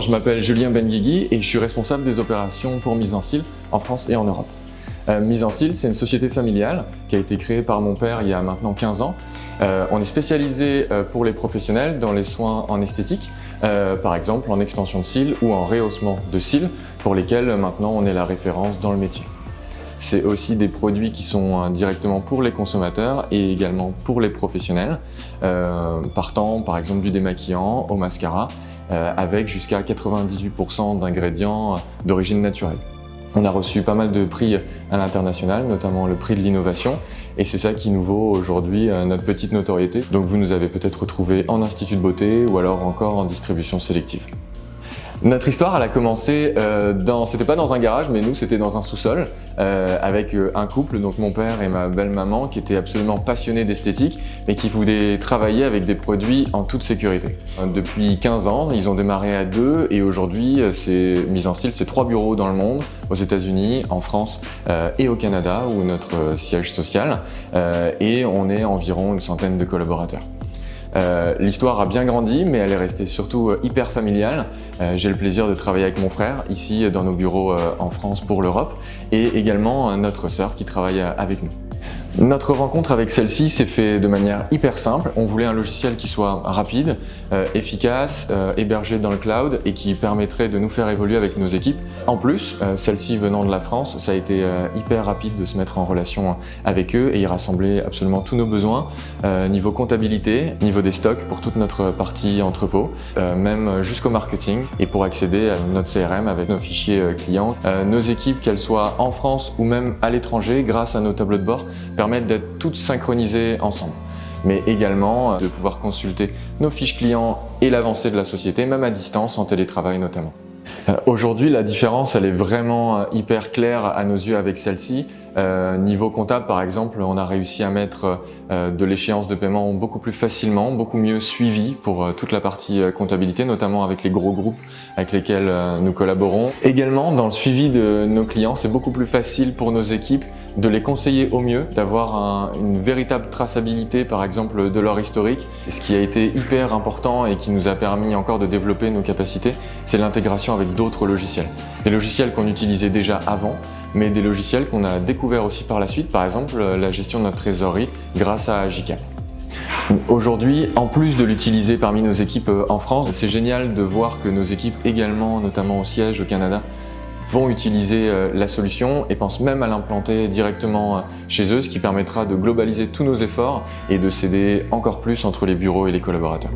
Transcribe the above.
je m'appelle Julien Benguigui et je suis responsable des opérations pour Mise en Cile en France et en Europe. Euh, Mise en Cile, c'est une société familiale qui a été créée par mon père il y a maintenant 15 ans. Euh, on est spécialisé euh, pour les professionnels dans les soins en esthétique, par exemple en extension de cils ou en rehaussement de cils, pour lesquels maintenant on est la référence dans le métier. C'est aussi des produits qui sont directement pour les consommateurs et également pour les professionnels, partant par exemple du démaquillant au mascara, avec jusqu'à 98% d'ingrédients d'origine naturelle. On a reçu pas mal de prix à l'international, notamment le prix de l'innovation, et c'est ça qui nous vaut aujourd'hui euh, notre petite notoriété. Donc vous nous avez peut-être retrouvé en institut de beauté ou alors encore en distribution sélective. Notre histoire, elle a commencé euh, dans, c'était pas dans un garage, mais nous, c'était dans un sous-sol euh, avec euh, un couple, donc mon père et ma belle-maman, qui étaient absolument passionnés d'esthétique, mais qui voulaient travailler avec des produits en toute sécurité. Depuis 15 ans, ils ont démarré à deux et aujourd'hui, c'est mise en style, c'est trois bureaux dans le monde, aux États-Unis, en France et au Canada, où notre siège social, et on est environ une centaine de collaborateurs. Euh, l'histoire a bien grandi, mais elle est restée surtout euh, hyper familiale. Euh, j'ai le plaisir de travailler avec mon frère, ici dans nos bureaux en France pour l'Europe, et également notre sœur qui travaille avec nous. Notre rencontre avec celle-ci s'est fait de manière hyper simple. On voulait un logiciel qui soit rapide, euh, efficace, euh, hébergé dans le cloud et qui permettrait de nous faire évoluer avec nos équipes. En plus, euh, celle-ci venant de la France, ça a été hyper rapide de se mettre en relation avec eux et y rassembler absolument tous nos besoins, niveau comptabilité, niveau des stocks pour toute notre partie entrepôt, même jusqu'au marketing et pour accéder à notre CRM avec nos fichiers clients. nos équipes, qu'elles soient en France ou même à l'étranger, grâce à nos tableaux de bord, d'être toutes synchronisées ensemble mais également euh, de pouvoir consulter nos fiches clients et l'avancée de la société, même à distance, en télétravail notamment. Euh, aujourd'hui, la différence, elle est vraiment euh, hyper claire à nos yeux avec celle-ci. Niveau comptable, par exemple, on a réussi à mettre de l'échéance de paiement beaucoup plus facilement, beaucoup mieux suivi pour toute la partie comptabilité, notamment avec les gros groupes avec lesquels nous collaborons. Également, dans le suivi de nos clients, c'est beaucoup plus facile pour nos équipes de les conseiller au mieux, d'avoir une véritable traçabilité, par exemple, de leur historique. Ce qui a été hyper important et qui nous a permis encore de développer nos capacités, c'est l'intégration avec d'autres logiciels. Des logiciels qu'on utilisait déjà avant, mais des logiciels qu'on a découverts aussi par la suite, par exemple la gestion de notre trésorerie grâce à Agicap. Aujourd'hui, en plus de l'utiliser parmi nos équipes euh, en France, c'est génial de voir que nos équipes également, notamment au siège au Canada, vont utiliser euh, la solution et pensent même à l'implanter directement euh, chez eux, ce qui permettra de globaliser tous nos efforts et de s'aider encore plus entre les bureaux et les collaborateurs.